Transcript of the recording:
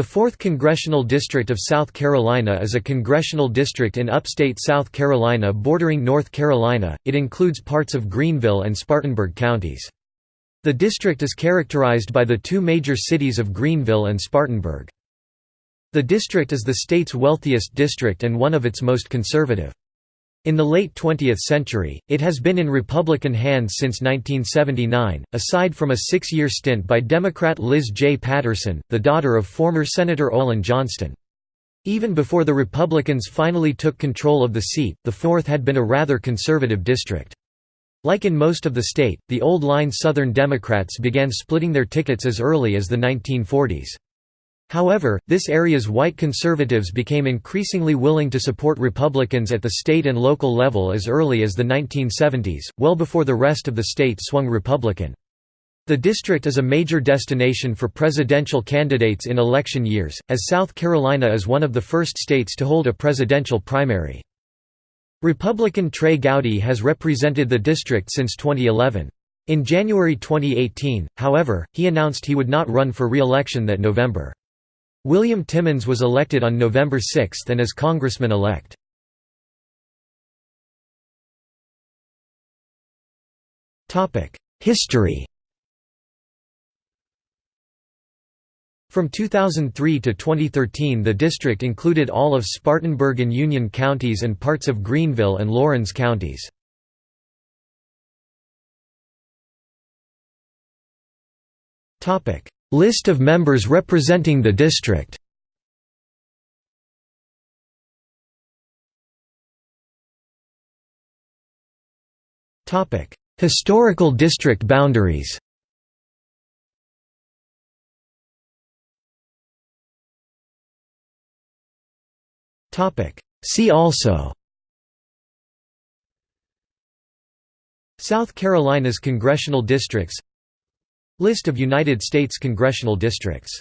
The 4th Congressional District of South Carolina is a congressional district in upstate South Carolina bordering North Carolina, it includes parts of Greenville and Spartanburg counties. The district is characterized by the two major cities of Greenville and Spartanburg. The district is the state's wealthiest district and one of its most conservative. In the late 20th century, it has been in Republican hands since 1979, aside from a six-year stint by Democrat Liz J. Patterson, the daughter of former Senator Olin Johnston. Even before the Republicans finally took control of the seat, the 4th had been a rather conservative district. Like in most of the state, the old-line Southern Democrats began splitting their tickets as early as the 1940s. However, this area's white conservatives became increasingly willing to support Republicans at the state and local level as early as the 1970s, well before the rest of the state swung Republican. The district is a major destination for presidential candidates in election years, as South Carolina is one of the first states to hold a presidential primary. Republican Trey Gowdy has represented the district since 2011. In January 2018, however, he announced he would not run for re-election that November. William Timmons was elected on November 6 and is congressman-elect. History From 2003 to 2013 the district included all of Spartanburg and Union counties and parts of Greenville and Laurens counties. List of members representing the district. Historical district boundaries. See also. South Carolina's congressional districts List of United States congressional districts